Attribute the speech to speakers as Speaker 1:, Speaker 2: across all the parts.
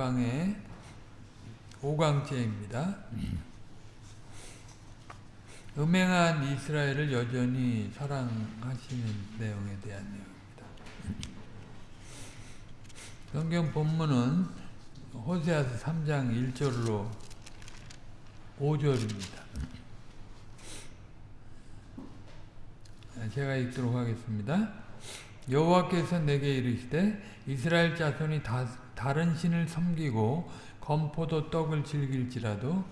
Speaker 1: 열방의 5강째입니다. 음행한 이스라엘을 여전히 사랑하시는 내용에 대한 내용입니다. 성경 본문은 호세아서 3장 1절로 5절입니다. 제가 읽도록 하겠습니다. 여호와께서 내게 이르시되 이스라엘 자손이 다, 다른 신을 섬기고 건포도 떡을 즐길지라도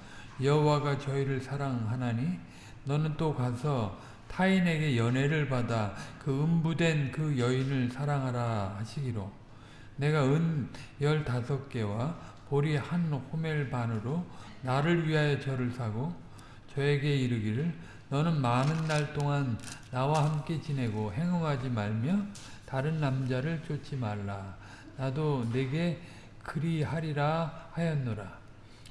Speaker 1: 여호와가 저희를 사랑하나니 너는 또 가서 타인에게 연애를 받아 그 음부된 그 여인을 사랑하라 하시기로 내가 은 열다섯 개와 보리 한 호멜 반으로 나를 위하여 저를 사고 저에게 이르기를 너는 많은 날 동안 나와 함께 지내고 행음하지 말며 다른 남자를 쫓지 말라. 나도 내게 그리하리라 하였노라.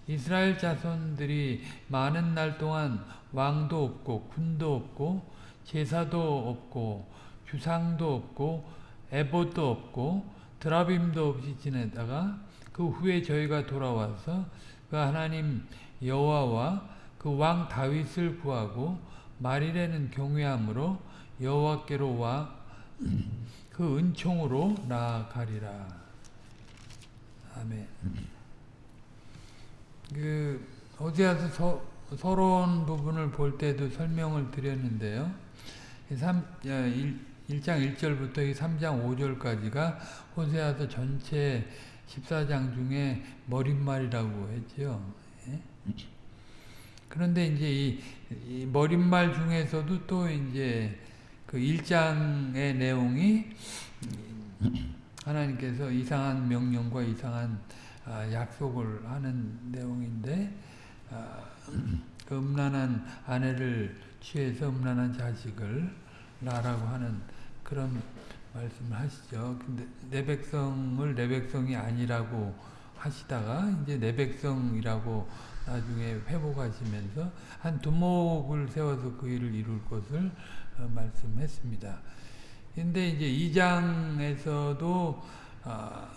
Speaker 1: 이스라엘 자손들이 많은 날 동안 왕도 없고 군도 없고 제사도 없고 주상도 없고 에봇도 없고 드라빔도 없이 지내다가 그 후에 저희가 돌아와서 그 하나님 여호와와 그 왕 다윗을 구하고 말일에는 경외함으로 여호와께로 와 그 은총으로 나아가리라. 아멘. 그 어디야서 서러운 부분을 볼 때도 설명을 드렸는데요. 3, 1, 1장 1절부터 3장 5절까지가 호세아서 전체 14장 중에 머릿말이라고 했죠. 예? 그런데 이제 이, 이, 머릿말 중에서도 또 이제 그 1장의 내용이 하나님께서 이상한 명령과 이상한 아, 약속을 하는 내용인데 아, 그 음란한 아내를 취해서 음란한 자식을 나라고 하는 그런 말씀을 하시죠. 근데 내 백성을 내 백성이 아니라고 하시다가 이제 내 백성이라고 나중에 회복하시면서 한 두목을 세워서 그 일을 이룰 것을 어, 말씀했습니다. 근데 이제 2장에서도 아,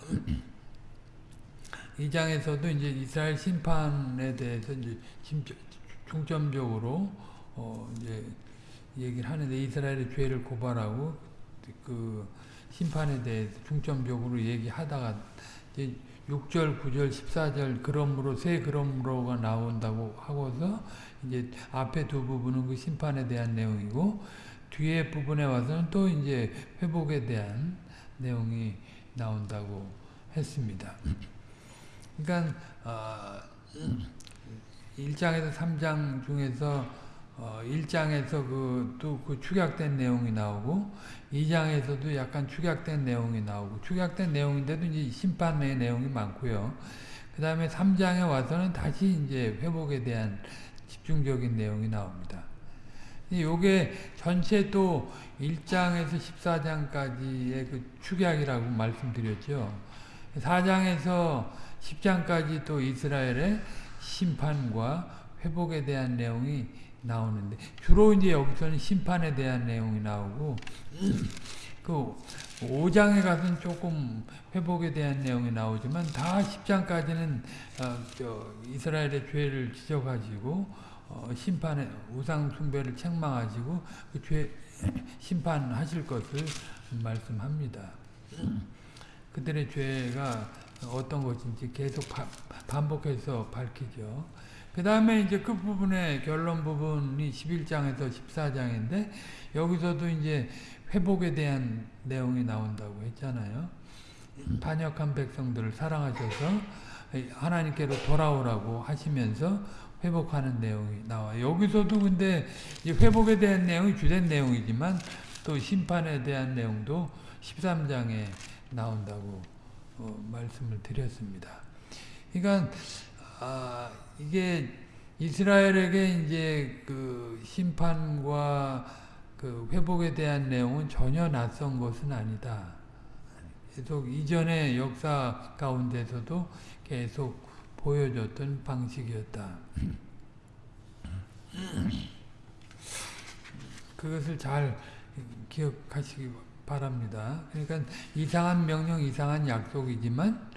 Speaker 1: 2장에서도 이제 이스라엘 심판에 대해서 이제 중점적으로 어 이제 얘기를 하는데 이스라엘의 죄를 고발하고 그 심판에 대해서 중점적으로 얘기하다가 이제 6절, 9절, 14절 그러므로 세 그러므로가 나온다고 하고서 이제 앞에 두 부분은 그 심판에 대한 내용이고 뒤에 부분에 와서는 또 이제 회복에 대한 내용이 나온다고 했습니다. 그러니까 어, 1장에서 3장 중에서 어, 1장에서 그, 또 그 축약된 내용이 나오고 2장에서도 약간 축약된 내용이 나오고 축약된 내용인데도 이제 심판의 내용이 많고요. 그 다음에 3장에 와서는 다시 이제 회복에 대한 집중적인 내용이 나옵니다. 요게 전체 또 1장에서 14장까지의 그 축약이라고 말씀드렸죠. 4장에서 10장까지 또 이스라엘의 심판과 회복에 대한 내용이 나오는데 주로 이제 여기서는 심판에 대한 내용이 나오고 그 5장에 가서는 조금 회복에 대한 내용이 나오지만 다 10장까지는 어, 이스라엘의 죄를 지적하시고 어, 심판의 우상 숭배를 책망하시고 그 죄 심판하실 것을 말씀합니다. 그들의 죄가 어떤 것인지 계속 바, 반복해서 밝히죠. 그 다음에 이제 끝부분에 결론 부분이 11장에서 14장인데 여기서도 이제 회복에 대한 내용이 나온다고 했잖아요. 반역한 백성들을 사랑하셔서 하나님께로 돌아오라고 하시면서 회복하는 내용이 나와요. 여기서도 근데 회복에 대한 내용이 주된 내용이지만 또 심판에 대한 내용도 13장에 나온다고 어, 말씀을 드렸습니다. 그러니까 아, 이게 이스라엘에게 이제 그 심판과 그 회복에 대한 내용은 전혀 낯선 것은 아니다. 계속 이전의 역사 가운데서도 계속 보여줬던 방식이었다. 그것을 잘 기억하시기 바랍니다. 그러니까 이상한 명령, 이상한 약속이지만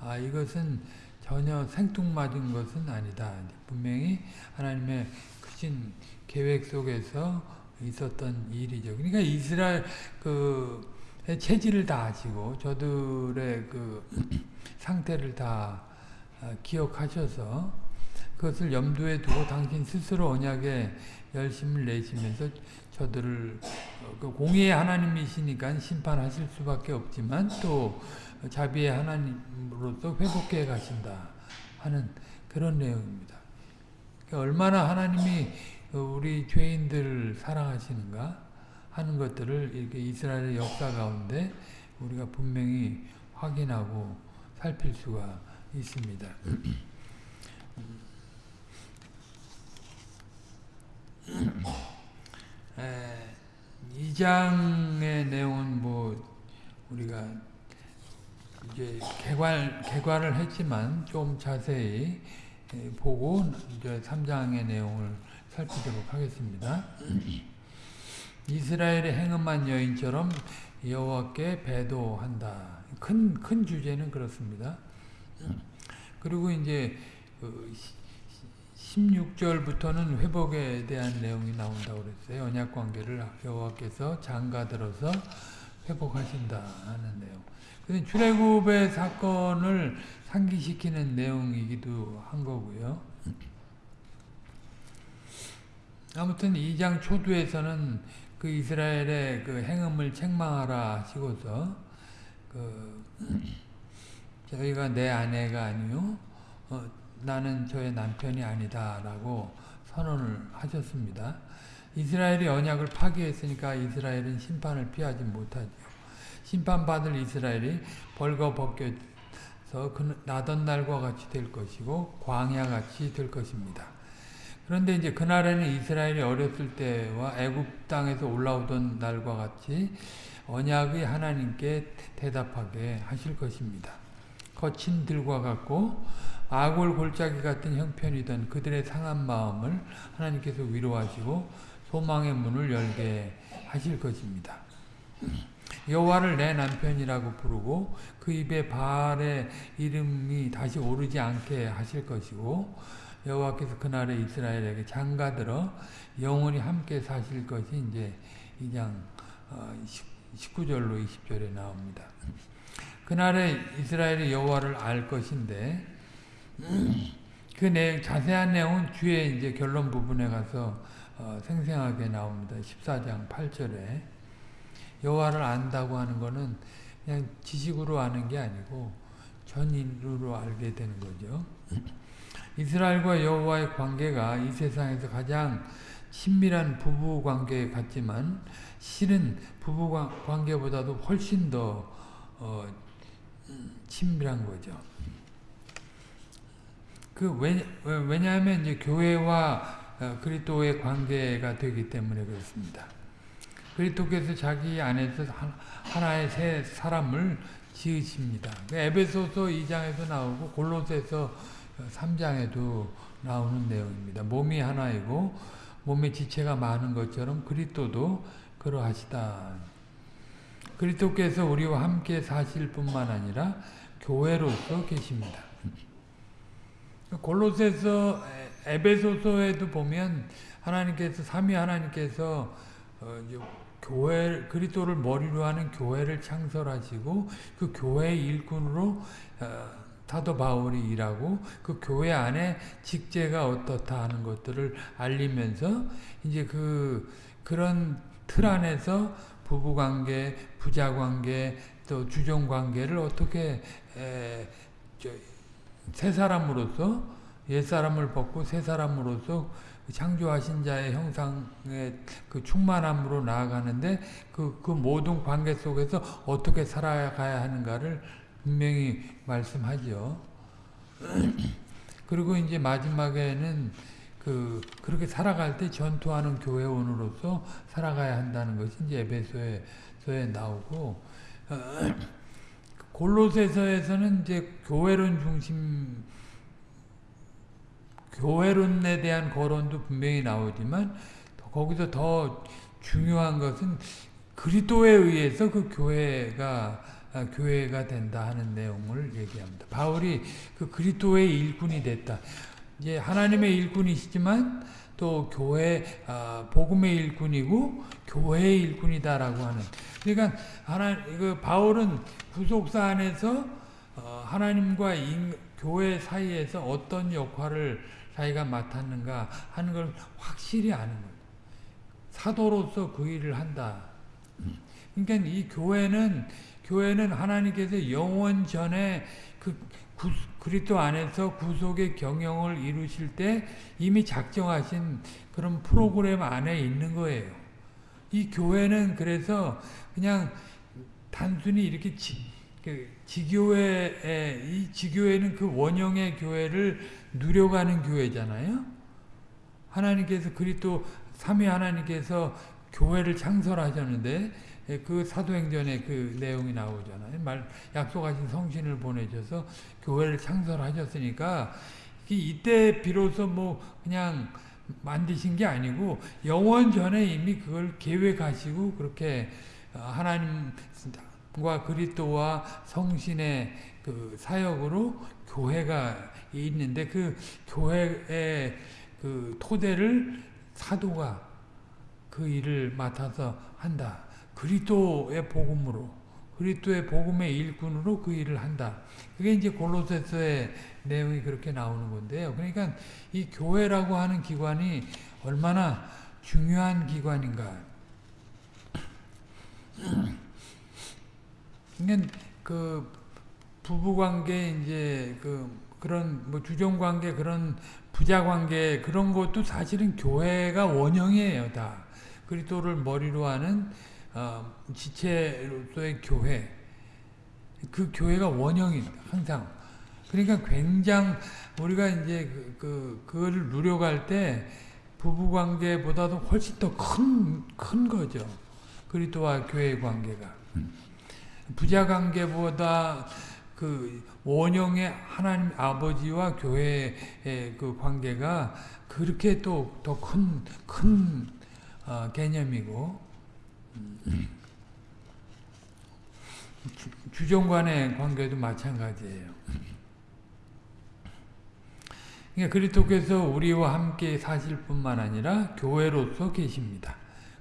Speaker 1: 아 이것은 전혀 생뚱맞은 것은 아니다. 분명히 하나님의 크신 계획 속에서 있었던 일이죠. 그러니까 이스라엘 그 체질을 다 아시고 저들의 그 상태를 다 아, 기억하셔서 그것을 염두에 두고 당신 스스로 언약에 열심을 내시면서 저들을 어, 그 공의의 하나님이시니까 심판하실 수밖에 없지만 또 자비의 하나님으로서 회복해 가신다 하는 그런 내용입니다. 그러니까 얼마나 하나님이 우리 죄인들을 사랑하시는가 하는 것들을 이렇게 이스라엘의 역사 가운데 우리가 분명히 확인하고 살필 수가 있습니다. 2장의 내용은 뭐 우리가 이제 개괄 개괄을 했지만 좀 자세히 보고 이제 3장의 내용을 살피도록 하겠습니다. 이스라엘의 행음한 여인처럼 여호와께 배도한다. 큰 큰 주제는 그렇습니다. 그리고 이제 그 16절부터는 회복에 대한 내용이 나온다고 그랬어요. 언약 관계를 여호와께서 장가 들어서 회복하신다 하는 내용. 근데 출애굽의 사건을 상기시키는 내용이기도 한 거고요. 아무튼 2장 초두에서는 그 이스라엘의 그 행음을 책망하라 하시고서 그 저희가 내 아내가 아니요 어, 나는 저의 남편이 아니다라고 선언을 하셨습니다. 이스라엘이 언약을 파기했으니까 이스라엘은 심판을 피하지 못하죠. 심판받을 이스라엘이 벌거벗겨서 그 나던 날과 같이 될 것이고 광야같이 될 것입니다. 그런데 이제 그날에는 이스라엘이 어렸을 때와 애굽 땅에서 올라오던 날과 같이 언약의 하나님께 대답하게 하실 것입니다. 거친 들과 같고 아골 골짜기 같은 형편이던 그들의 상한 마음을 하나님께서 위로하시고 소망의 문을 열게 하실 것입니다. 여호와를 내 남편이라고 부르고 그 입에 바알의 이름이 다시 오르지 않게 하실 것이고 여호와께서 그날에 이스라엘에게 장가들어 영원히 함께 사실 것이 이제 2장 19절로 어, 20절에 나옵니다. 그날에 이스라엘이 여호와를 알 것인데 그 내용, 자세한 내용은 뒤에 이제 결론 부분에 가서 어, 생생하게 나옵니다. 14장 8절에 여호와를 안다고 하는 것은 그냥 지식으로 아는 게 아니고 전인으로 알게 되는 거죠. 이스라엘과 여호와의 관계가 이 세상에서 가장 친밀한 부부 관계 같지만 실은 부부 관계보다도 훨씬 더 어, 친밀한 거죠. 그 왜냐, 왜냐하면 이제 교회와 어, 그리스도의 관계가 되기 때문에 그렇습니다. 그리스도께서 자기 안에서 하나의 새 사람을 지으십니다. 그 에베소서 2장에서 나오고 골로새서 3장에도 나오는 내용입니다. 몸이 하나이고 몸의 지체가 많은 것처럼 그리스도도 그러하시다. 그리스도께서 우리와 함께 사실 뿐만 아니라 교회로서 계십니다. 골로새서 에베소서에도 보면 하나님께서 삼위 하나님께서 어, 교회 그리스도를 머리로 하는 교회를 창설하시고 그 교회의 일꾼으로 어, 사도 바울이 일하고 그 교회 안에 직제가 어떻다 하는 것들을 알리면서 이제 그 그런 틀 안에서 부부 관계, 부자 관계, 또 주종 관계를 어떻게 에, 새 사람으로서 옛 사람을 벗고 새 사람으로서 창조하신 자의 형상의 그 충만함으로 나아가는데 그, 그 모든 관계 속에서 어떻게 살아가야 하는가를 분명히 말씀하죠. 그리고 이제 마지막에는 그 그렇게 살아갈 때 전투하는 교회원으로서 살아가야 한다는 것이 이제 에베소에서에 나오고 어, 골로새서에서는 이제 교회론 중심 교회론에 대한 거론도 분명히 나오지만 거기서 더 중요한 것은 그리스도에 의해서 그 교회가 아, 교회가 된다 하는 내용을 얘기합니다. 바울이 그 그리스도의 일꾼이 됐다. 이제 하나님의 일꾼이시지만 또 교회 아, 복음의 일꾼이고 교회의 일꾼이다라고 하는. 그러니까 하나 그 바울은 구속사 안에서 어, 하나님과 인, 교회 사이에서 어떤 역할을 자기가 맡았는가 하는 걸 확실히 아는 거예요. 사도로서 그 일을 한다. 그러니까 이 교회는 교회는 하나님께서 영원 전에 그 구, 그리스도 안에서 구속의 경영을 이루실 때 이미 작정하신 그런 프로그램 안에 있는 거예요. 이 교회는 그래서 그냥 단순히 이렇게 지, 그 지교회 이 지교회는 그 원형의 교회를 누려가는 교회잖아요. 하나님께서 그리스도 삼위 하나님께서 교회를 창설하셨는데 그 사도행전에 그 내용이 나오잖아요. 말 약속하신 성신을 보내셔서 교회를 창설하셨으니까 이때 비로소 뭐 그냥 만드신 게 아니고 영원 전에 이미 그걸 계획하시고 그렇게 하나님과 그리스도와 성신의 그 사역으로 교회가 있는데 그 교회의 그 토대를 사도가 그 일을 맡아서 한다. 그리스도의 복음으로 그리스도의 복음의 일꾼으로 그 일을 한다. 그게 이제 골로새서의 내용이 그렇게 나오는 건데요. 그러니까 이 교회라고 하는 기관이 얼마나 중요한 기관인가. 그러니까 그 부부 관계 이제 그 그런 뭐 주종 관계 그런 부자 관계 그런 것도 사실은 교회가 원형이에요, 다. 그리스도를 머리로 하는 어, 지체로서의 교회. 그 교회가 원형입니다. 항상. 그러니까 굉장 우리가 이제 그, 그 그거를 누려갈 때 부부 관계보다도 훨씬 더 큰 큰 거죠. 그리스도와 교회의 관계가. 부자 관계보다 그 원형의 하나님 아버지와 교회의 그 관계가 그렇게 또 더 큰큰 어, 개념이고 주종 간의 관계도 마찬가지예요. 그러니까 그리스도께서 우리와 함께 사실 뿐만 아니라 교회로서 계십니다.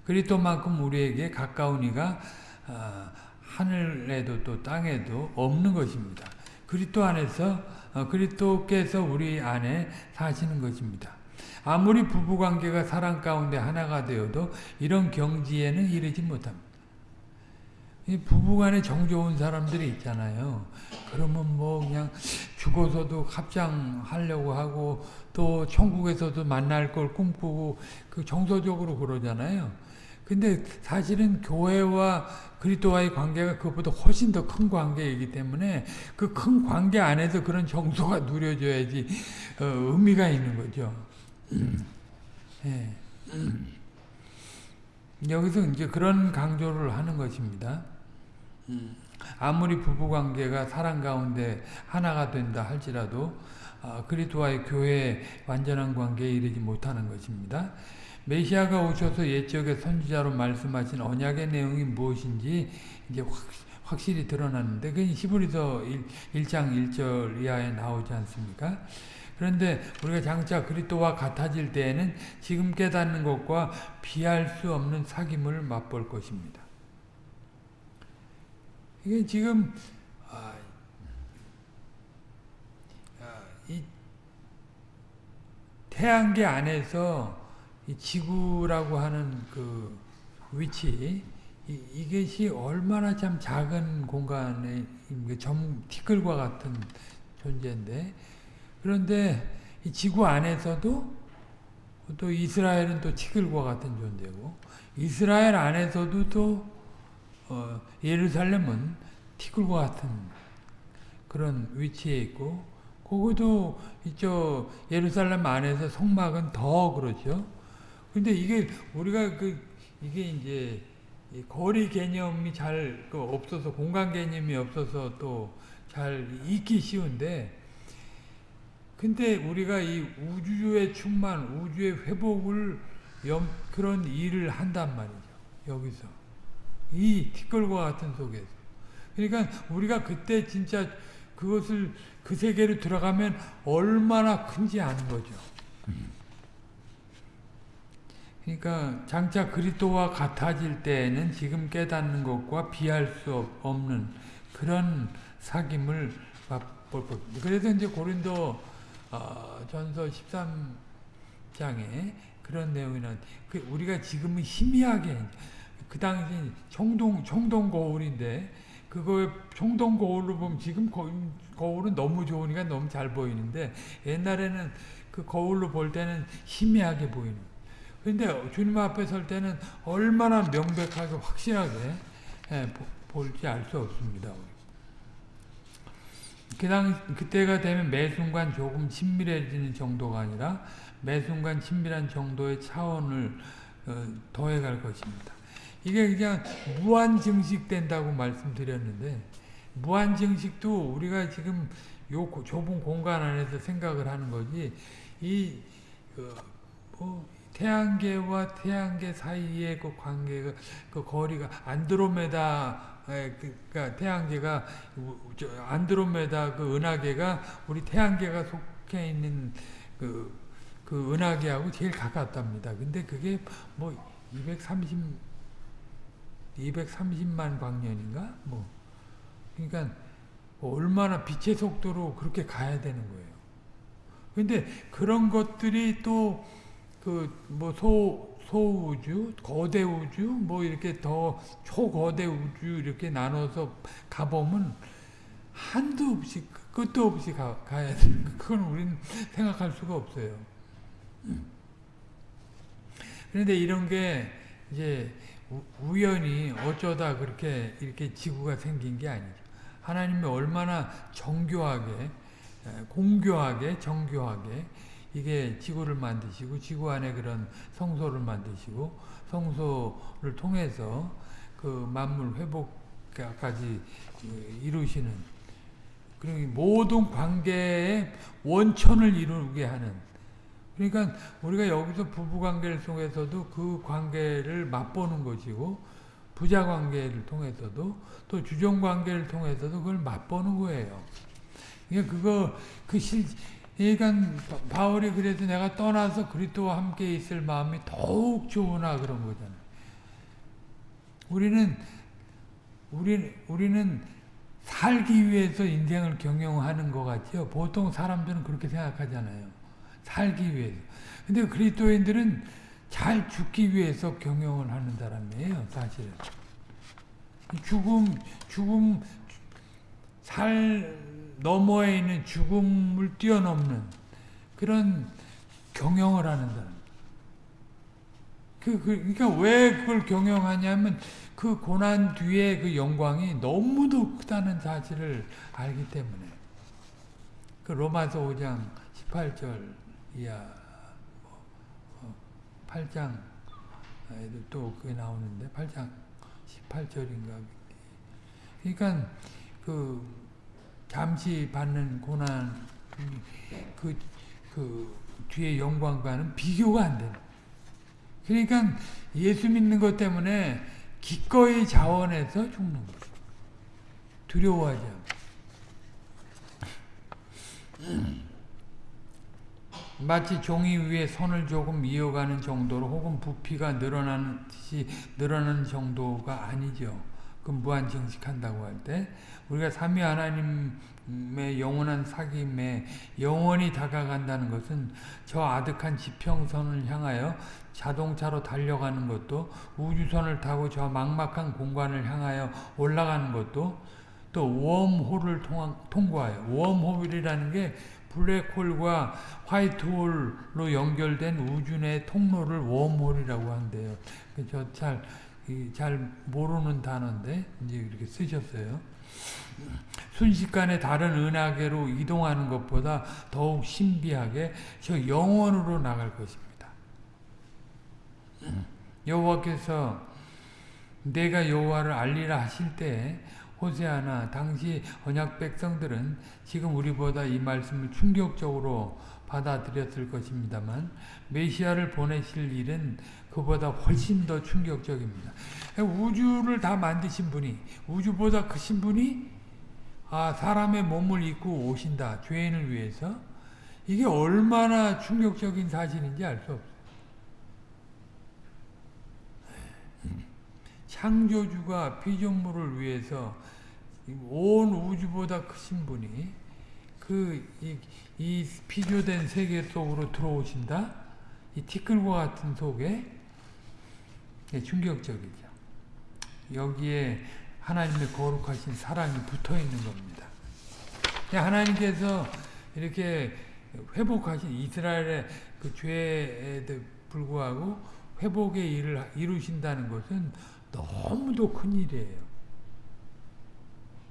Speaker 1: 그리스도만큼 우리에게 가까운 이가 어, 하늘에도 또 땅에도 없는 것입니다. 그리스도 안에서 어, 그리스도께서 우리 안에 사시는 것입니다. 아무리 부부관계가 사랑 가운데 하나가 되어도 이런 경지에는 이르지 못합니다. 부부간에 정 좋은 사람들이 있잖아요. 그러면 뭐 그냥 죽어서도 합장하려고 하고 또 천국에서도 만날 걸 꿈꾸고 그 정서적으로 그러잖아요. 근데 사실은 교회와 그리스도와의 관계가 그것보다 훨씬 더 큰 관계이기 때문에 그 큰 관계 안에서 그런 정서가 누려져야지 어, 의미가 있는 거죠. 예. 여기서 이제 그런 강조를 하는 것입니다. 아무리 부부관계가 사랑 가운데 하나가 된다 할지라도 아, 그리스도와의 교회의 완전한 관계에 이르지 못하는 것입니다. 메시아가 오셔서 옛적에 선지자로 말씀하신 언약의 내용이 무엇인지 이제 확, 실히 드러났는데 그 히브리서 1, 장 1절 이하에 나오지 않습니까? 그런데 우리가 장차 그리스도와 같아질 때에는 지금 깨닫는 것과 비할 수 없는 사귐을 맛볼 것입니다. 이게 지금 아, 아, 이 태양계 안에서 지구라고 하는 그 위치 이, 이것이 얼마나 참 작은 공간에 점 티끌과 같은 존재인데 그런데 이 지구 안에서도 또 이스라엘은 또 티끌과 같은 존재고 이스라엘 안에서도 또 어, 예루살렘은 티끌과 같은 그런 위치에 있고 그것도 이쪽 예루살렘 안에서 성막은 더 그렇죠. 근데 이게 우리가 그 이게 이제 거리 개념이 잘그 없어서 공간 개념이 없어서 또 잘 잊기 쉬운데 근데 우리가 이 우주의 충만, 우주의 회복을 염, 그런 일을 한단 말이죠. 여기서 이 티끌과 같은 속에서 그러니까 우리가 그때 진짜 그것을 그 세계로 들어가면 얼마나 큰지 아는 거죠. 그러니까 장차 그리스도와 같아질 때에는 지금 깨닫는 것과 비할 수 없는 그런 사귐을 맛볼 겁니다. 그래서 이제 고린도 어, 전서 13장에 그런 내용이나 그 우리가 지금은 희미하게 그 당시 청동 청동 거울인데 그거에 청동 거울로 보면 지금 거, 거울은 너무 좋으니까 너무 잘 보이는데 옛날에는 그 거울로 볼 때는 희미하게 보이는. 근데 주님 앞에 설 때는 얼마나 명백하게 확실하게 예, 볼지 알 수 없습니다. 그당 그때가 되면 매 순간 조금 친밀해지는 정도가 아니라 매 순간 친밀한 정도의 차원을 어, 더해갈 것입니다. 이게 그냥 무한 증식된다고 말씀드렸는데 무한 증식도 우리가 지금 요 좁은 공간 안에서 생각을 하는 거지 이 그, 뭐, 태양계와 태양계 사이의 그 관계가 그 거리가 안드로메다 그러니까 태양계가 안드로메다 그 은하계가 우리 태양계가 속해 있는 그, 그 은하계하고 제일 가깝답니다. 근데 그게 뭐 230, 230만 광년인가? 뭐. 그러니까 얼마나 빛의 속도로 그렇게 가야 되는 거예요. 근데 그런 것들이 또 그 뭐소 소우주, 거대 우주, 뭐 이렇게 더 초거대 우주 이렇게 나눠서 가보면 한도 없이 끝도 없이 가, 가야 돼. 그건 우리는 생각할 수가 없어요. 그런데 이런 게 이제 우연히 어쩌다 그렇게 이렇게 지구가 생긴 게 아니죠. 하나님이 얼마나 정교하게, 공교하게, 정교하게 이게 지구를 만드시고 지구 안에 그런 성소를 만드시고 성소를 통해서 그 만물 회복까지 이루시는 그리고 모든 관계의 원천을 이루게 하는 그러니까 우리가 여기서 부부관계를 통해서도 그 관계를 맛보는 것이고 부자관계를 통해서도 또 주종관계를 통해서도 그걸 맛보는 거예요. 그러니까 그거 그 실, 그러니까 바울이 그래서 내가 떠나서 그리스도와 함께 있을 마음이 더욱 좋으나 그런 거잖아요. 우리는 우리 우리는 살기 위해서 인생을 경영하는 것 같죠. 보통 사람들은 그렇게 생각하잖아요. 살기 위해서. 근데 그리스도인들은 잘 죽기 위해서 경영을 하는 사람이에요, 사실은. 죽음, 죽음, 살 너머에 있는 죽음을 뛰어넘는 그런 경영을 하는 사람. 그, 그, 그러니까 왜 그걸 경영하냐면 그 고난 뒤에 그 영광이 너무도 크다는 사실을 알기 때문에. 그 로마서 5장 18절 이하 8장 또 그게 나오는데 8장 18절인가 그러니까 그 잠시 받는 고난 그, 그 뒤에 영광과는 비교가 안 되는 그러니까 예수 믿는 것 때문에 기꺼이 자원해서 죽는 거예요. 두려워하지 않고. 마치 종이 위에 손을 조금 이어가는 정도로 혹은 부피가 늘어나는 듯이 늘어나는 정도가 아니죠. 그 무한 증식한다고 할 때 우리가 삼위 하나님의 영원한 사귐에 영원히 다가간다는 것은 저 아득한 지평선을 향하여 자동차로 달려가는 것도 우주선을 타고 저 막막한 공간을 향하여 올라가는 것도 또 웜홀을 통과해요. 웜홀이라는 게 블랙홀과 화이트홀로 연결된 우주 내 통로를 웜홀이라고 한대요. 저 잘 잘 모르는 단어인데 이제 이렇게 쓰셨어요. 순식간에 다른 은하계로 이동하는 것보다 더욱 신비하게 저 영원으로 나갈 것입니다. 여호와께서 내가 여호와를 알리라 하실 때 호세아나 당시 언약 백성들은 지금 우리보다 이 말씀을 충격적으로 받아들였을 것입니다만 메시아를 보내실 일은 그보다 훨씬 더 충격적입니다. 우주를 다 만드신 분이 우주보다 크신 분이 아 사람의 몸을 입고 오신다. 죄인을 위해서 이게 얼마나 충격적인 사실인지 알 수 없어요. 창조주가 피조물을 위해서 온 우주보다 크신 분이 그 이이 피조된 세계 속으로 들어오신다? 이 티끌과 같은 속에 충격적이죠. 여기에 하나님의 거룩하신 사랑이 붙어 있는 겁니다. 하나님께서 이렇게 회복하신 이스라엘의 그 죄에 불구하고 회복의 일을 이루신다는 것은 너무도 큰 일이에요.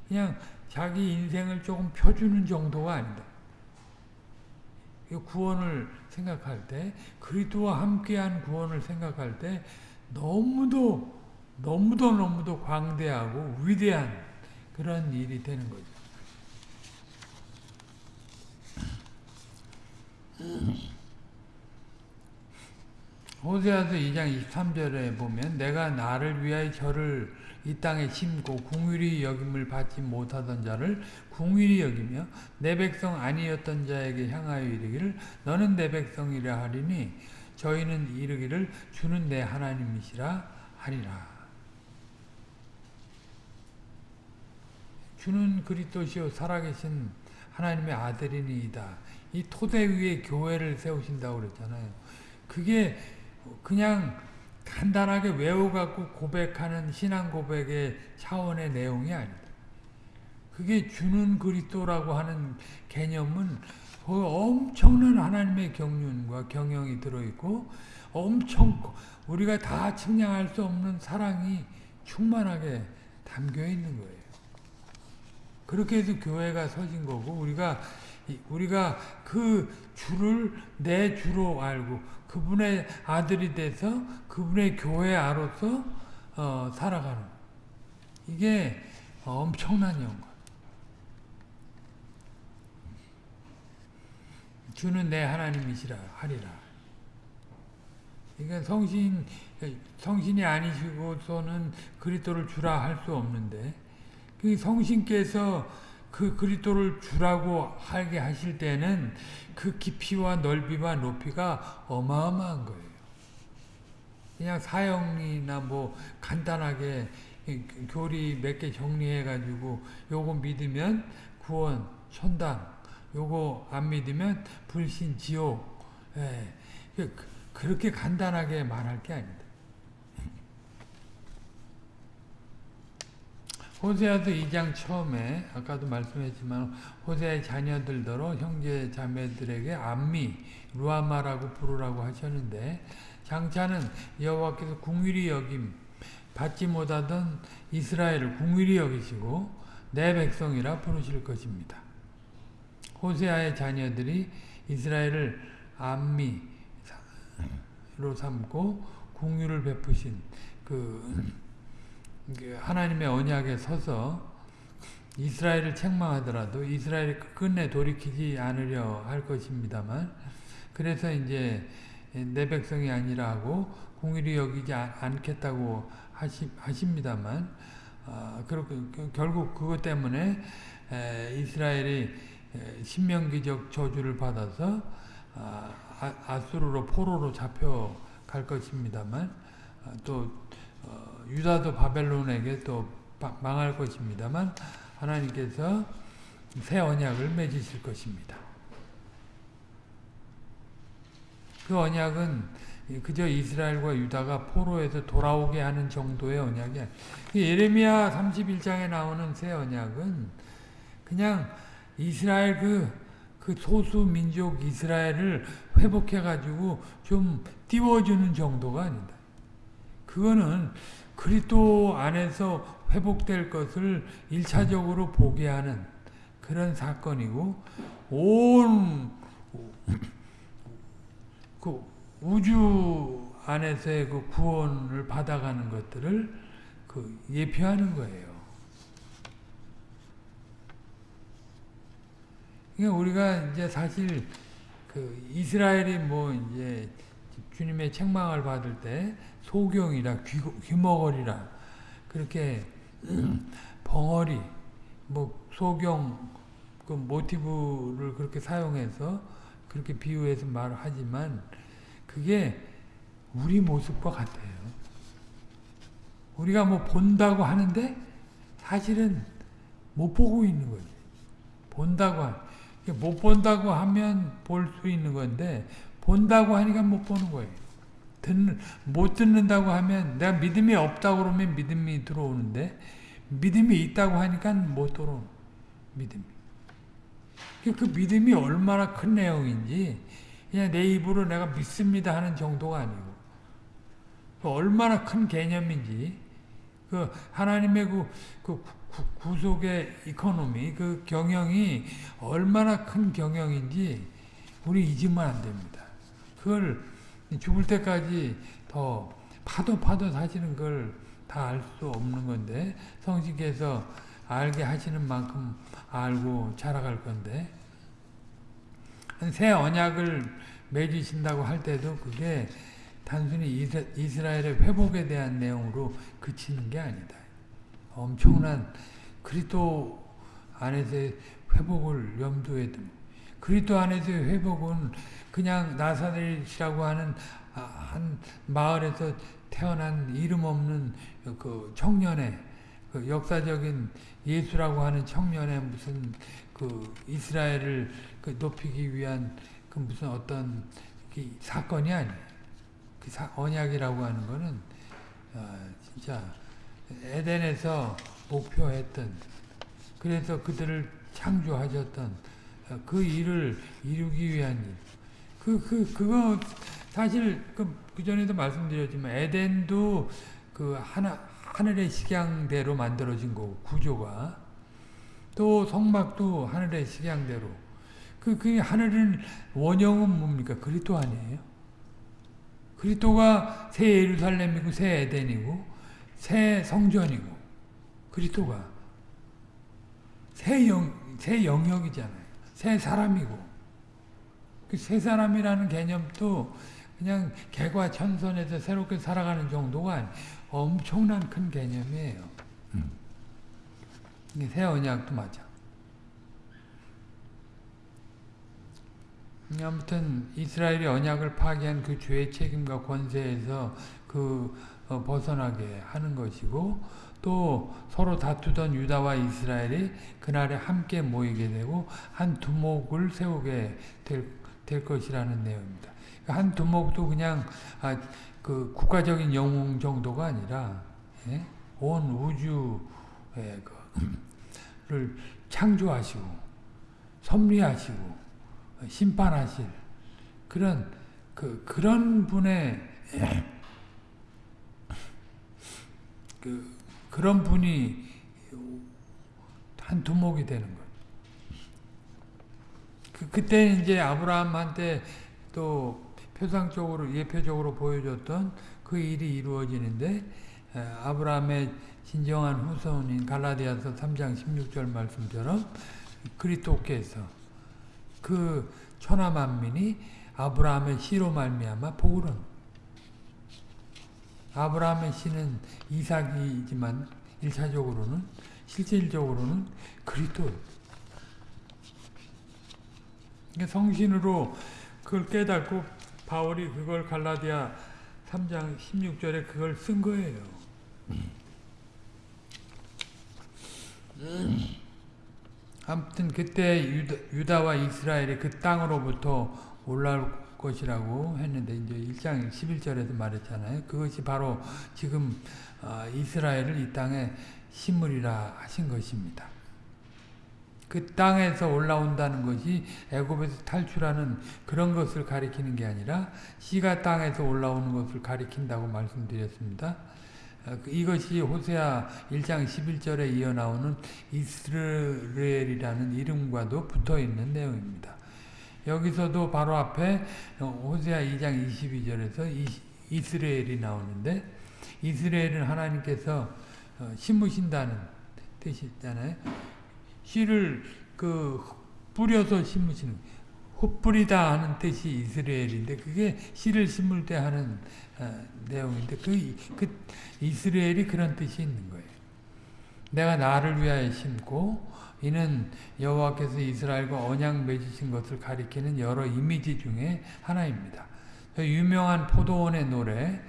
Speaker 1: 그냥 자기 인생을 조금 펴주는 정도가 아니다. 구원을 생각할 때, 그리스도와 함께한 구원을 생각할 때 너무도 너무도 너무도 광대하고 위대한 그런 일이 되는 거죠. 호세아서 2장 23절에 보면 내가 나를 위하여 저를 이 땅에 심고 궁일이 여김을 받지 못하던 자를 궁일이 여기며 내 백성 아니었던 자에게 향하여 이르기를 너는 내 백성이라 하리니 저희는 이르기를 주는 내 하나님이시라 하리라. 주는 그리스도시요 살아계신 하나님의 아들이니이다. 이 토대 위에 교회를 세우신다고 그랬잖아요. 그게 그냥 간단하게 외워갖고 고백하는 신앙 고백의 차원의 내용이 아니다. 그게 주는 그리스도라고 하는 개념은 엄청난 하나님의 경륜과 경영이 들어있고 엄청 우리가 다 측량할 수 없는 사랑이 충만하게 담겨 있는 거예요. 그렇게 해서 교회가 서진 거고 우리가 우리가 그 주를 내 주로 알고 그분의 아들이 돼서 그분의 교회 아로서 어, 살아가는 이게 엄청난 영광. 주는 내 하나님이시라 하리라. 그러니까 성신 성신이 아니시고서는 그리스도를 주라 할 수 없는데 그 성신께서 그 그리스도를 주라고 하게 하실 때는 그 깊이와 넓이와 높이가 어마어마한 거예요. 그냥 사형이나 뭐 간단하게 교리 몇 개 정리해 가지고 요거 믿으면 구원 천당 요거 안 믿으면 불신 지옥 예. 그, 그렇게 간단하게 말할 게 아니다. 호세아서 2장 처음에 아까도 말씀했지만 호세아의 자녀들더러 형제 자매들에게 암미 루아마라고 부르라고 하셨는데 장차는 여호와께서 궁일이 여김 받지 못하던 이스라엘을 궁일이 여기시고 내 백성이라 부르실 것입니다. 호세아의 자녀들이 이스라엘을 암미로 삼고 궁유를 베푸신 그 하나님의 언약에 서서 이스라엘을 책망하더라도 이스라엘이 끝내 돌이키지 않으려 할 것입니다만 그래서 이제 내 백성이 아니라 하고 공일이 여기지 않겠다고 하시, 하십니다만 아, 그렇게 결국 그것 때문에 에, 이스라엘이 신명기적 저주를 받아서 아, 아수르로 포로로 잡혀갈 것입니다만 아, 또 어, 유다도 바벨론에게 또 망할 것입니다만 하나님께서 새 언약을 맺으실 것입니다. 그 언약은 그저 이스라엘과 유다가 포로에서 돌아오게 하는 정도의 언약이 아니에요. 예레미야 31장에 나오는 새 언약은 그냥 이스라엘 그, 그 소수 민족 이스라엘을 회복해가지고 좀 띄워주는 정도가 아니다. 그거는 그리스도 안에서 회복될 것을 일차적으로 보게 하는 그런 사건이고 온 그 우주 안에서의 그 구원을 받아가는 것들을 그 예표하는 거예요. 그러니까 우리가 이제 사실 그 이스라엘이 뭐 이제 주님의 책망을 받을 때 소경이라 귀, 귀머거리라 그렇게 벙어리 뭐 소경 그 모티브를 그렇게 사용해서 그렇게 비유해서 말하지만 그게 우리 모습과 같아요. 우리가 뭐 본다고 하는데 사실은 못 보고 있는 거지. 본다고 하, 못 본다고 하면 볼 수 있는 건데 본다고 하니까 못 보는 거예요. 듣는, 못 듣는다고 하면 내가 믿음이 없다고 그러면 믿음이 들어오는데 믿음이 있다고 하니까 못 들어오는 믿음이. 그 믿음이 얼마나 큰 내용인지 그냥 내 입으로 내가 믿습니다 하는 정도가 아니고 얼마나 큰 개념인지 그 하나님의 그, 그 구, 구속의 이코노미 그 경영이 얼마나 큰 경영인지 우리 잊으면 안 됩니다. 그걸 죽을 때까지 더 파도 파도 사시는 걸 다 알 수 없는 건데 성신께서 알게 하시는 만큼 알고 자라갈 건데 새 언약을 맺으신다고 할 때도 그게 단순히 이스라엘의 회복에 대한 내용으로 그치는 게 아니다. 엄청난 그리스도 안에서의 회복을 염두에 둔 그리스도 안에서의 회복은 그냥 나사렛이라고 하는 한 마을에서 태어난 이름 없는 그 청년의 그 역사적인 예수라고 하는 청년의 무슨 그 이스라엘을 그 높이기 위한 그 무슨 어떤 그 사건이 아니에요. 그 사, 언약이라고 하는 거는 어, 진짜 에덴에서 목표했던 그래서 그들을 창조하셨던 어, 그 일을 이루기 위한 일. 그, 그, 그거 사실 그, 그 전에도 말씀드렸지만 에덴도 그 하나, 하늘의 식양대로 만들어진 거고 구조가 또 성막도 하늘의 식양대로 그, 그 하늘은 원형은 뭡니까? 그리스도 아니에요? 그리스도가 새 예루살렘이고 새 에덴이고 새 성전이고 그리스도가 새, 영, 새 영역이잖아요. 새 사람이고 그 새 사람이라는 개념도 그냥 개과천선에서 새롭게 살아가는 정도가 엄청난 큰 개념이에요. 음. 새 언약도 맞아. 아무튼 이스라엘이 언약을 파괴한 그 죄의 책임과 권세에서 그 어, 벗어나게 하는 것이고 또 서로 다투던 유다와 이스라엘이 그날에 함께 모이게 되고 한 두목을 세우게 될, 될 것이라는 내용입니다. 한 두목도 그냥 아, 그 국가적인 영웅 정도가 아니라 예? 온 우주를 창조하시고 섭리하시고 심판하실 그런 그 그런 분의 그 그런 분이 한 두목이 되는 거예요. 그 그때 이제 아브라함한테 또 표상적으로 예표적으로 보여줬던 그 일이 이루어지는데 아브라함의 진정한 후손인 갈라디아서 3장 16절 말씀처럼 그리스도께서 그 천하 만민이 아브라함의 씨로 말미암아 복을 얻 아브라함의 씨는 이삭이지만 1차적으로는 실질적으로는 그리스도 성신으로 그걸 깨닫고 바울이 그걸 갈라디아 3장 16절에 그걸 쓴 거예요. 아무튼 그때 유다, 와 이스라엘이 그 땅으로부터 올라올 것이라고 했는데 이제 1장 11절에서 말했잖아요. 그것이 바로 지금 어, 이스라엘을 이 땅에 심으리라 하신 것입니다. 그 땅에서 올라온다는 것이 애굽에서 탈출하는 그런 것을 가리키는 게 아니라 씨가 땅에서 올라오는 것을 가리킨다고 말씀드렸습니다. 어, 그 이것이 호세아 1장 11절에 이어 나오는 이스라엘이라는 이름과도 붙어있는 내용입니다. 여기서도 바로 앞에 호세아 2장 22절에서 이스라엘이 나오는데 이스라엘은 하나님께서 어, 심으신다는 뜻이잖아요. 씨를 그 뿌려서 심으시는 흩뿌리다 하는 뜻이 이스라엘인데 그게 씨를 심을 때 하는 어, 내용인데 그, 그 이스라엘이 그런 뜻이 있는 거예요. 내가 나를 위하여 심고 이는 여호와께서 이스라엘과 언약 맺으신 것을 가리키는 여러 이미지 중에 하나입니다. 유명한 포도원의 노래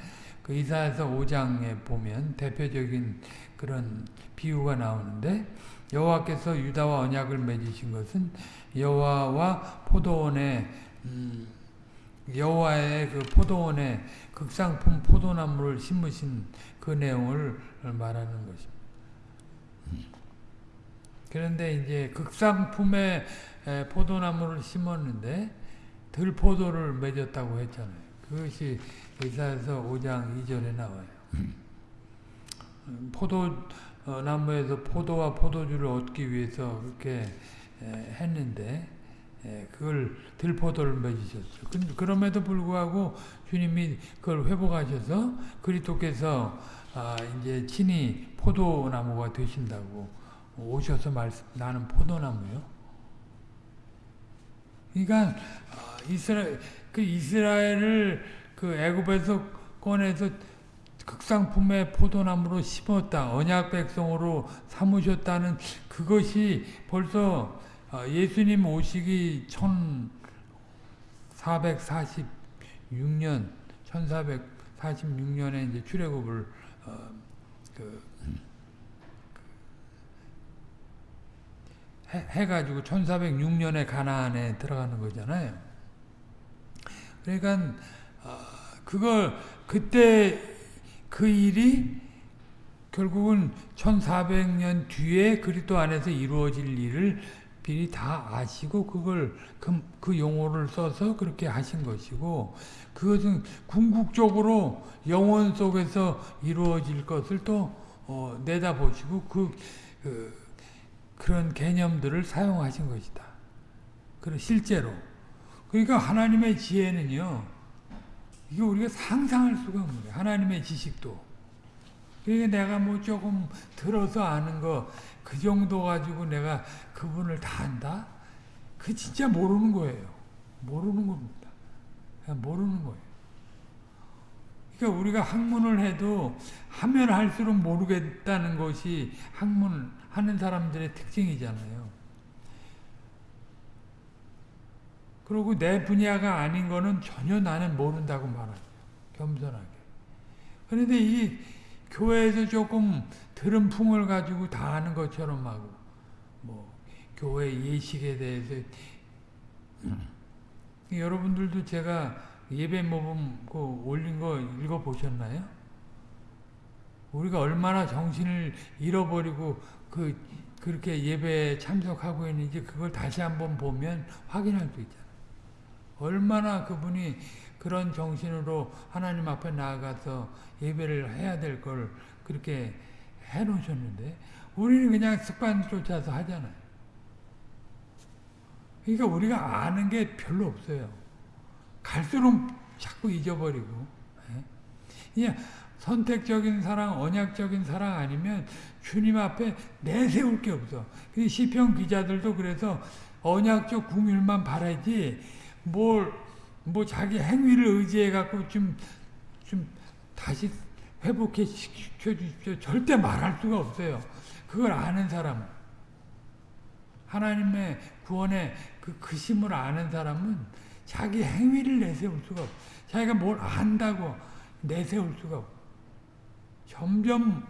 Speaker 1: 그 이사에서 5장에 보면 대표적인 그런 비유가 나오는데 여호와께서 유다와 언약을 맺으신 것은 여호와와 포도원의 음, 여호와의 그 포도원에 극상품 포도나무를 심으신 그 내용을 말하는 것입니다. 그런데 이제 극상품의 포도나무를 심었는데 들포도를 맺었다고 했잖아요. 그것이 의사에서 5장 2절에 나와요. 포도나무에서 포도와 포도주를 얻기 위해서 그렇게 했는데 그걸 들포도를 맺으셨어요. 그럼에도 불구하고 주님이 그걸 회복하셔서 그리스도께서 아, 이제 친히 포도나무가 되신다고 오셔서 말씀 나는 포도나무요. 그러니까 이스라엘 그 이스라엘을 그 애굽에서 꺼내서 극상품의 포도나무로 심었다. 언약 백성으로 삼으셨다는 그것이 벌써 예수님 오시기 1446년 1446년에 이제 출애굽을 어, 그 해, 가지고 1406년에 가나안에 들어가는 거잖아요. 그러니까 어, 그걸 그때 그 일이 결국은 1400년 뒤에 그리스도 안에서 이루어질 일을 미리 다 아시고 그걸 그, 그 용어를 써서 그렇게 하신 것이고 그것은 궁극적으로 영혼 속에서 이루어질 것을 또 어, 내다보시고 그, 그 그런 개념들을 사용하신 것이다. 그 실제로. 그러니까 하나님의 지혜는요. 이게 우리가 상상할 수가 없는 거예요. 하나님의 지식도. 그러니까 내가 뭐 조금 들어서 아는 거 그 정도 가지고 내가 그분을 다 안다? 그 진짜 모르는 거예요. 모르는 겁니다. 모르는 거예요. 그러니까 우리가 학문을 해도 하면 할수록 모르겠다는 것이 학문 하는 사람들의 특징이잖아요. 그리고 내 분야가 아닌 거는 전혀 나는 모른다고 말하죠. 겸손하게. 그런데 이 교회에서 조금 들은 풍을 가지고 다 아는 것처럼 하고 뭐 교회 예식에 대해서 여러분들도 제가 예배 모범 그 올린 거 읽어 보셨나요? 우리가 얼마나 정신을 잃어버리고 그 그렇게 예배에 참석하고 있는지 그걸 다시 한번 보면 확인할 수 있잖아요. 얼마나 그분이 그런 정신으로 하나님 앞에 나아가서 예배를 해야 될 걸 그렇게 해놓으셨는데 우리는 그냥 습관 쫓아서 하잖아요. 그러니까 우리가 아는 게 별로 없어요. 갈수록 자꾸 잊어버리고. 그냥 선택적인 사랑, 언약적인 사랑 아니면 주님 앞에 내세울 게 없어. 시편 기자들도 그래서 언약적 궁율만 바라지 뭘, 뭐 자기 행위를 의지해 갖고 좀, 좀 다시 회복해 시켜 주십시오. 절대 말할 수가 없어요. 그걸 아는 사람. 하나님의 구원의 그 그 심을 아는 사람은 자기 행위를 내세울 수가 없어. 자기가 뭘 안다고 내세울 수가 없어. 점점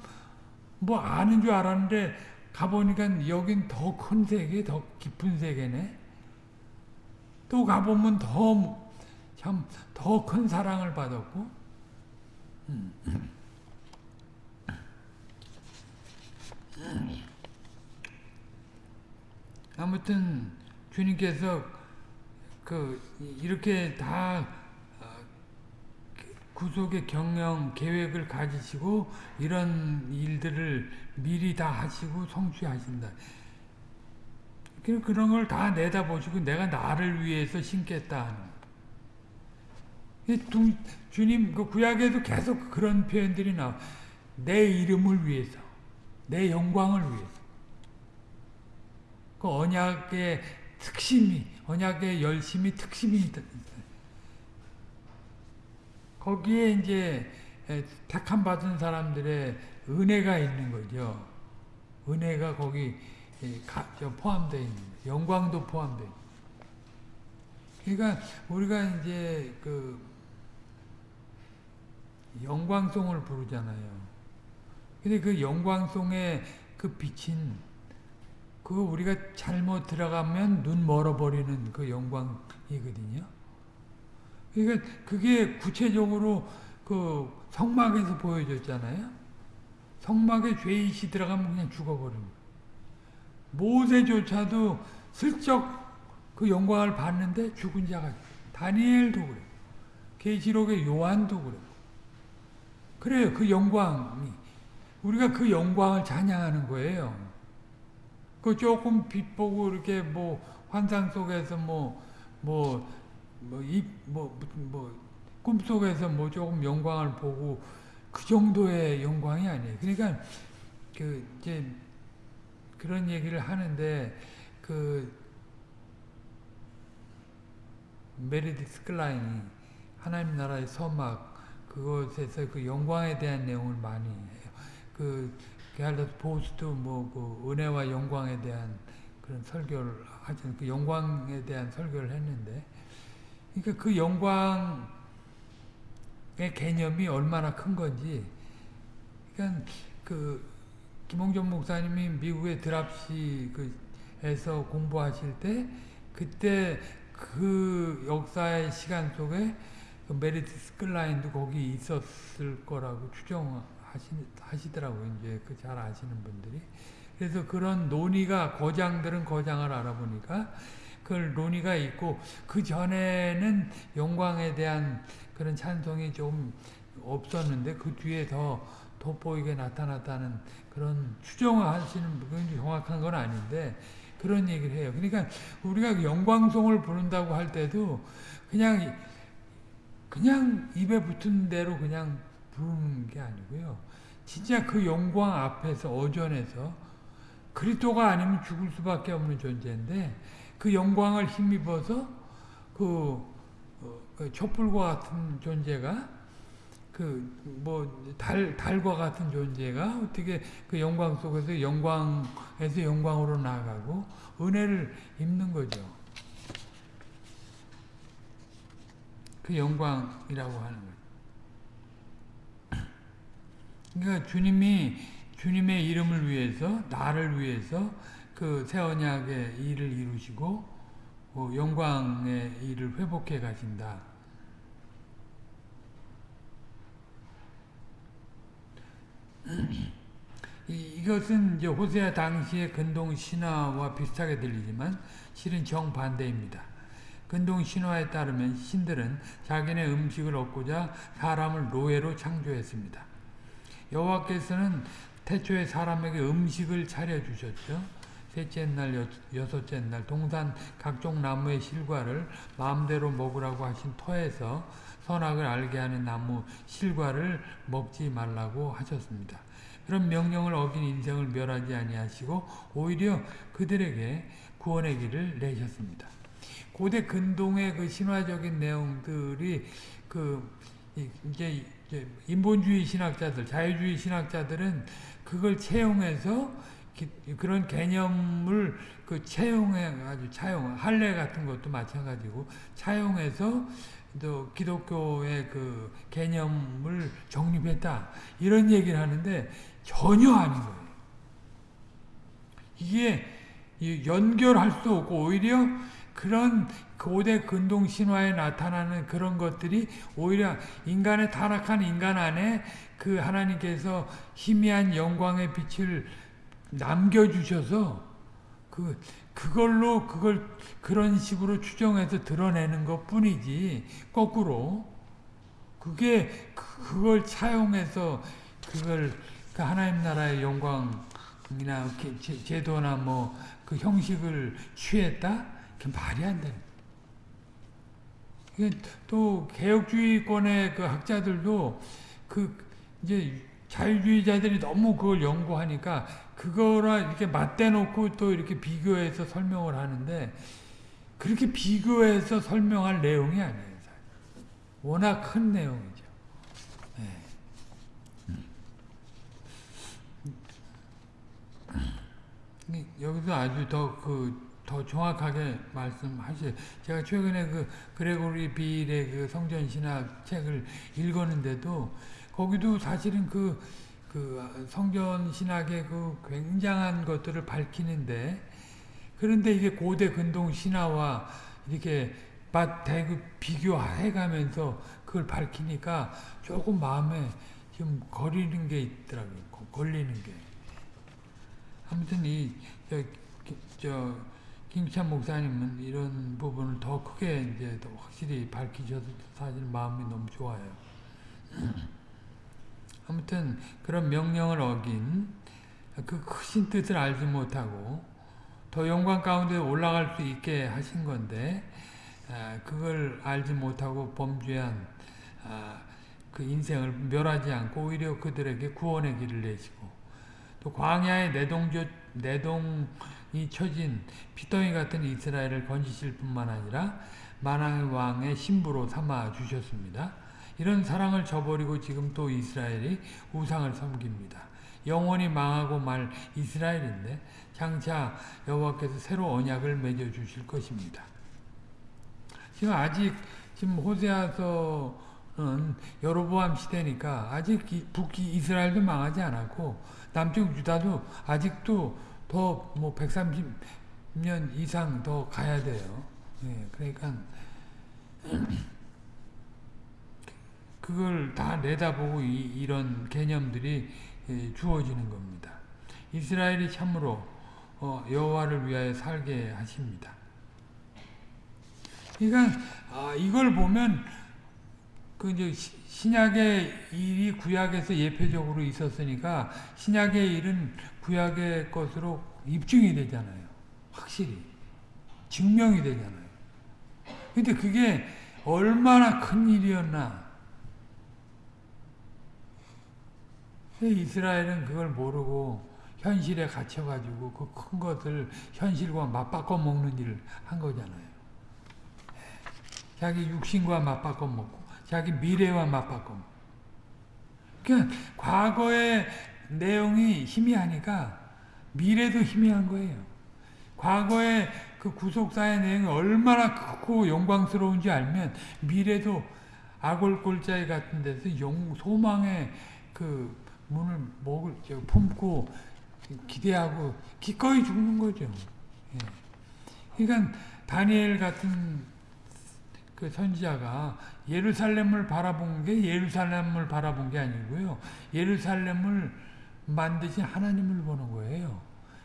Speaker 1: 뭐 아는 줄 알았는데 가보니까 여긴 더 큰 세계, 더 깊은 세계네. 또 가보면 더, 참, 더 큰 사랑을 받았고. 아무튼, 주님께서 그, 이렇게 다 구속의 경영 계획을 가지시고 이런 일들을 미리 다 하시고 성취하신다. 그런 걸 다 내다보시고 내가 나를 위해서 신겠다. 주님 그 구약에도 계속 그런 표현들이 나와. 내 이름을 위해서, 내 영광을 위해서. 그 언약의 특심이 언약의 열심이 특심이 있다. 거기에 이제 택함 받은 사람들의 은혜가 있는 거죠. 은혜가 거기 포함되어 있는 거예요. 영광도 포함되어 있는 그러니까 우리가 이제 그 영광송을 부르잖아요. 근데 그 영광송의 그 빛인 그거 우리가 잘못 들어가면 눈 멀어버리는 그 영광이거든요. 그러니까 그게 구체적으로 그 성막에서 보여졌잖아요. 성막에 죄인이 들어가면 그냥 거예요. 모세조차도 슬쩍 그 영광을 봤는데 죽은 자가 다니엘도 그래요. 계시록의 요한도 그래요. 그래요. 그 영광이 우리가 그 영광을 찬양하는 거예요. 그 조금 빛 보고 이렇게 뭐 환상 속에서 뭐뭐 뭐 이뭐뭐 뭐, 꿈속에서 뭐 조금 영광을 보고 그 정도의 영광이 아니에요. 그러니까 그 이제 그런 얘기를 하는데 그 메리데스 클라인이 하나님 나라의 서막 그것에서 그 영광에 대한 내용을 많이 해요. 그 게할더스 보스 뭐 그 은혜와 영광에 대한 그런 설교를 하죠. 그 영광에 대한 설교를 했는데, 그러니까 그 영광의 개념이 얼마나 큰 건지, 그러니까 그 김홍전 목사님이 미국의 드랍시 그에서 공부하실 때 그때 그 역사의 시간 속에 그 메리데스 클라인도 거기 있었을 거라고 추정하시더라고요. 이제 그 잘 아시는 분들이. 그래서 그런 논의가 거장들은 거장을 알아보니까 그 논의가 있고 그 전에는 영광에 대한 그런 찬송이 좀 없었는데 그 뒤에 더 돋보이게 나타났다는 그런 추정하시는 분이 정확한 건 아닌데 그런 얘기를 해요. 그러니까 우리가 영광송을 부른다고 할 때도 그냥 그냥 입에 붙은 대로 그냥 부르는 게 아니고요. 진짜 그 영광 앞에서 어전에서 그리스도가 아니면 죽을 수밖에 없는 존재인데 그 영광을 힘입어서 그, 어, 그 촛불과 같은 존재가 그 뭐 달 달과 같은 존재가 어떻게 그 영광 속에서 영광에서 영광으로 나아가고 은혜를 입는 거죠. 그 영광이라고 하는 거예요. 그러니까 주님이 주님의 이름을 위해서 나를 위해서 그 새 언약의 일을 이루시고 어, 영광의 일을 회복해 가신다. 이 것은 이제 호세아 당시의 근동 신화와 비슷하게 들리지만 실은 정반대입니다. 근동 신화에 따르면 신들은 자기네 음식을 얻고자 사람을 노예로 창조했습니다. 여호와께서는 태초에 사람에게 음식을 차려주셨죠. 셋째 날, 여섯째 날 동산 각종 나무의 실과를 마음대로 먹으라고 하신 터에서 선악을 알게 하는 나무 실과를 먹지 말라고 하셨습니다. 그런 명령을 어긴 인생을 멸하지 아니하시고 오히려 그들에게 구원의 길을 내셨습니다. 고대 근동의 그 신화적인 내용들이 그 이제 인본주의 신학자들, 자유주의 신학자들은 그걸 채용해서 그런 개념을 그 채용해 가지고 차용 할례 같은 것도 마찬가지고 차용해서 또 기독교의 그 개념을 정립했다 이런 얘기를 하는데 전혀 아닌 거예요. 이게 연결할 수 없고 오히려 그런 고대 근동 신화에 나타나는 그런 것들이 오히려 인간의 타락한 인간 안에 그 하나님께서 희미한 영광의 빛을 남겨주셔서 그 그걸로 그걸 그런 식으로 추정해서 드러내는 것 뿐이지 거꾸로 그게 그걸 차용해서 그걸 그 하나님 나라의 영광이나 제도나 뭐 그 형식을 취했다? 그 말이 안 돼. 또 개혁주의권의 그 학자들도 그 이제 자유주의자들이 너무 그걸 연구하니까 그거랑 이렇게 맞대놓고 또 이렇게 비교해서 설명을 하는데 그렇게 비교해서 설명할 내용이 아니에요. 워낙 큰 내용이죠. 네. 여기서 아주 더 그, 더 정확하게 말씀하셔요. 제가 최근에 그, 그레고리 빌의 그 성전신학 책을 읽었는데도, 거기도 사실은 그, 그 성전 신학의 그 굉장한 것들을 밝히는데, 그런데 이게 고대 근동 신화와 이렇게 대그 비교해가면서 그걸 밝히니까 조금 마음에 좀 거리는 게 있더라고요. 걸리는 게. 아무튼 이, 저, 저, 김찬 목사님은 이런 부분을 더 크게 이제 더 확실히 밝히셔서 사실 마음이 너무 좋아요. 아무튼 그런 명령을 어긴 그 크신 뜻을 알지 못하고 더 영광 가운데 올라갈 수 있게 하신 건데 그걸 알지 못하고 범죄한 그 인생을 멸하지 않고 오히려 그들에게 구원의 길을 내시고 또 광야의 내동조, 내동이 처진 피덩이 같은 이스라엘을 건지실 뿐만 아니라 만왕의 왕의 신부로 삼아 주셨습니다. 이런 사랑을 저버리고 지금 또 이스라엘이 우상을 섬깁니다. 영원히 망하고 말 이스라엘인데 장차 여호와께서 새로 언약을 맺어 주실 것입니다. 지금 아직 지금 호세아서는 여로보암 시대니까 아직 북이 스라엘도 망하지 않았고 남쪽 유다도 아직도 더 뭐 130년 이상 더 가야 돼요. 예, 그러니까 그걸 다 내다보고 이, 런 개념들이 예, 주어지는 겁니다. 이스라엘이 참으로 어, 여호와를 위하여 살게 하십니다. 그러니까 아, 이걸 보면 그 이제 신약의 일이 구약에서 예표적으로 있었으니까 신약의 일은 구약의 것으로 입증이 되잖아요. 확실히 증명이 되잖아요. 근데 그게 얼마나 큰 일이었나. 이스라엘은 그걸 모르고 현실에 갇혀가지고 그 큰 것을 현실과 맞바꿔 먹는 일을 한 거잖아요. 자기 육신과 맞바꿔 먹고 자기 미래와 맞바꿔 먹고 그러니까 과거의 내용이 희미하니까 미래도 희미한 거예요. 과거의 그 구속사의 내용이 얼마나 크고 영광스러운지 알면 미래도 아골골자에 같은 데서 용, 소망의 그 문을 목을 품고 기대하고 기꺼이 죽는 거죠. 예. 그러니까 다니엘 같은 그 선지자가 예루살렘을 바라본 게 예루살렘을 바라본 게 아니고요. 예루살렘을 만드신 하나님을 보는 거예요.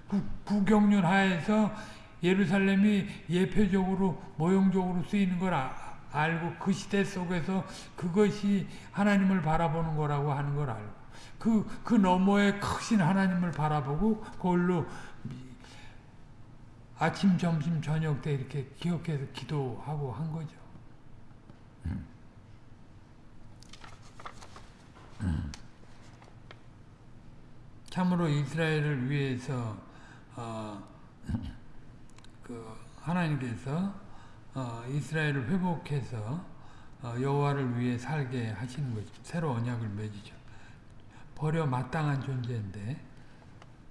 Speaker 1: 구, 구경륜 하에서 예루살렘이 예표적으로 모형적으로 쓰이는 걸 아, 알고 그 시대 속에서 그것이 하나님을 바라보는 거라고 하는 걸 알고 그, 그 너머에 크신 하나님을 바라보고 그걸로 아침, 점심, 저녁 때 이렇게 기억해서 기도하고 한 거죠. 참으로 이스라엘을 위해서 어, 그 하나님께서 어, 이스라엘을 회복해서 어, 여호와를 위해 살게 하시는 거죠. 새로 언약을 맺으죠. 버려 마땅한 존재인데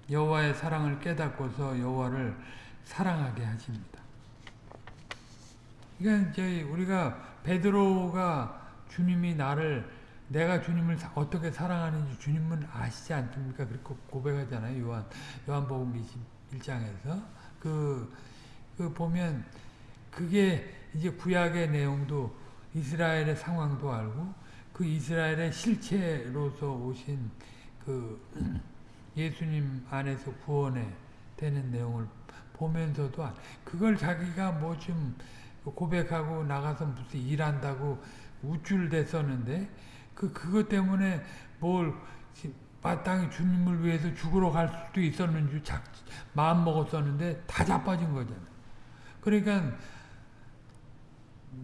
Speaker 1: 여호와의 사랑을 깨닫고서 여호와를 사랑하게 하십니다. 그러니까 우리가 베드로가 주님이 나를 내가 주님을 어떻게 사랑하는지 주님은 아시지 않습니까? 그렇게 고백하잖아요. 요한 요한복음 21장에서 그, 그 보면 그게 이제 구약의 내용도 이스라엘의 상황도 알고 그 이스라엘의 실체로서 오신 그 예수님 안에서 구원에 되는 내용을 보면서도 그걸 자기가 뭐 좀 고백하고 나가서 무슨 일한다고 우쭐댔었는데 그 그것 때문에 뭘 마땅히 주님을 위해서 죽으러 갈 수도 있었는지 자, 마음 먹었었는데 다 자빠진 거잖아요. 그러니까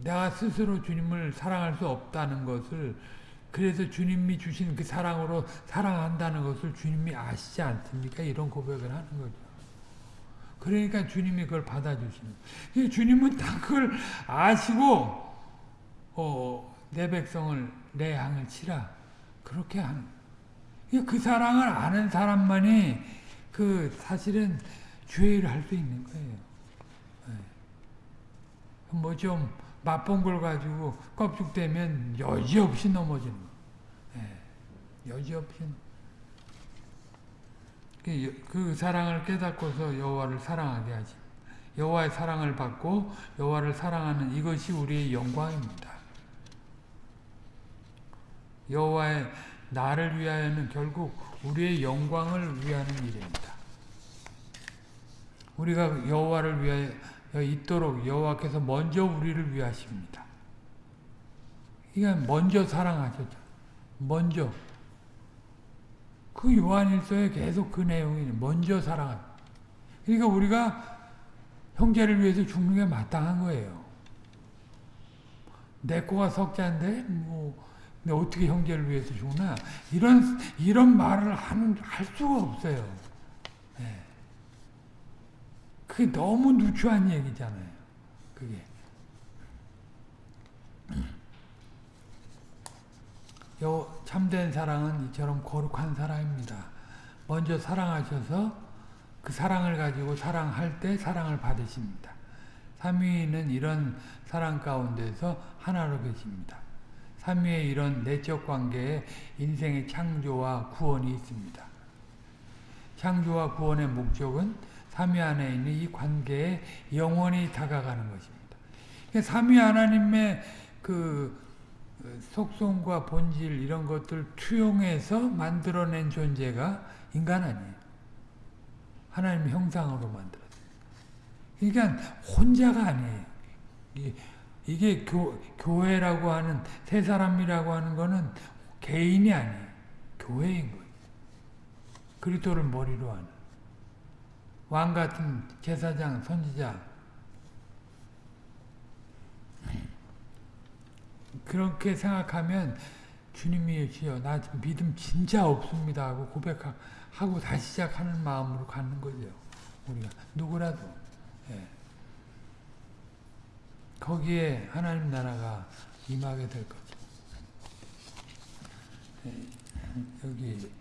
Speaker 1: 내가 스스로 주님을 사랑할 수 없다는 것을 그래서 주님이 주신 그 사랑으로 사랑한다는 것을 주님이 아시지 않습니까? 이런 고백을 하는 거죠. 그러니까 주님이 그걸 받아주시는. 주님은 다 그걸 아시고 어, 내 백성을 내 양을 치라 그렇게 하는. 그 사랑을 아는 사람만이 그 사실은 주의를 할 수 있는 거예요. 뭐좀 맛본 걸 가지고 껍죽대면 여지없이 넘어지는 거예요. 여지없이 그, 그 사랑을 깨닫고서 여호와를 사랑하게 하지. 여호와의 사랑을 받고 여호와를 사랑하는 이것이 우리의 영광입니다. 여호와의 나를 위하여는 결국 우리의 영광을 위하는 일입니다. 우리가 여호와를 위하여 있도록 여호와께서 먼저 우리를 위하십니다. 그러니까 먼저 사랑하셨죠. 먼저 그 요한일서에 계속 그 내용이 먼저 사랑하. 그러니까 우리가 형제를 위해서 죽는 게 마땅한 거예요. 내 거가 석자인데 뭐 어떻게 형제를 위해서 죽나 이런 이런 말을 하는 할 수가 없어요. 네. 그게 너무 누추한 얘기잖아요. 그게. 요 참된 사랑은 이처럼 거룩한 사랑입니다. 먼저 사랑하셔서 그 사랑을 가지고 사랑할 때 사랑을 받으십니다. 삼위는 이런 사랑 가운데서 하나로 계십니다. 삼위의 이런 내적 관계에 인생의 창조와 구원이 있습니다. 창조와 구원의 목적은 삼위 안에 있는 이 관계에 영원히 다가가는 것입니다. 삼위 하나님의 그 속성과 본질 이런 것들 투영해서 만들어낸 존재가 인간 아니에요. 하나님 형상으로 만들었어요. 그러니까 혼자가 아니에요. 이게 교, 교회라고 하는 세 사람이라고 하는 거는 개인이 아니에요. 교회인 거예요. 그리스도를 머리로 하는 왕 같은 제사장, 선지자 그렇게 생각하면 주님이 주여 나 믿음 진짜 없습니다 하고 고백하고 다시 시작하는 마음으로 갖는 거죠. 우리가 누구라도 예. 거기에 하나님 나라가 임하게 될 거죠. 예. 여기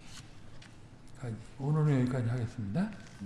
Speaker 1: 오늘은 여기까지 하겠습니다.